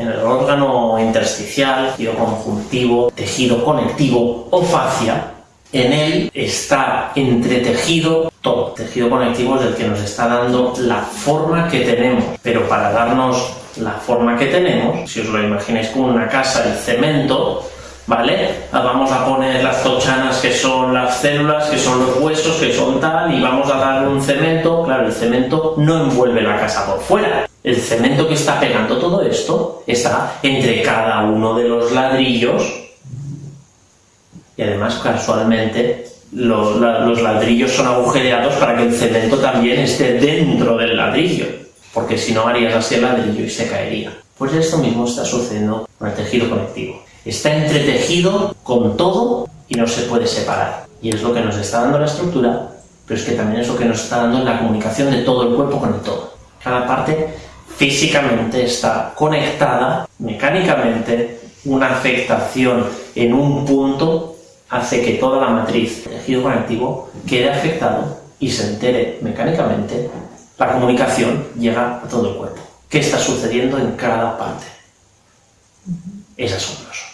en el órgano intersticial, tejido conjuntivo, tejido conectivo o fascia, en él está entretejido todo. tejido conectivo es el que nos está dando la forma que tenemos, pero para darnos la forma que tenemos, si os lo imagináis como una casa de cemento, ¿vale? Vamos a poner las tochanas que son las células, que son los huesos, que son tal, y vamos a darle un cemento, claro, el cemento no envuelve la casa por fuera. El cemento que está pegando todo esto está entre cada uno de los ladrillos y además casualmente los, ladrillos son agujereados para que el cemento también esté dentro del ladrillo, porque si no harías así el ladrillo y se caería. Pues esto mismo está sucediendo con el tejido conectivo. Está entretejido con todo y no se puede separar. Y es lo que nos está dando la estructura, pero es que también es lo que nos está dando la comunicación de todo el cuerpo con el todo. Cada parte físicamente está conectada mecánicamente, una afectación en un punto hace que toda la matriz del tejido conectivo quede afectado y se entere mecánicamente, la comunicación llega a todo el cuerpo. ¿Qué está sucediendo en cada parte? Es asombroso.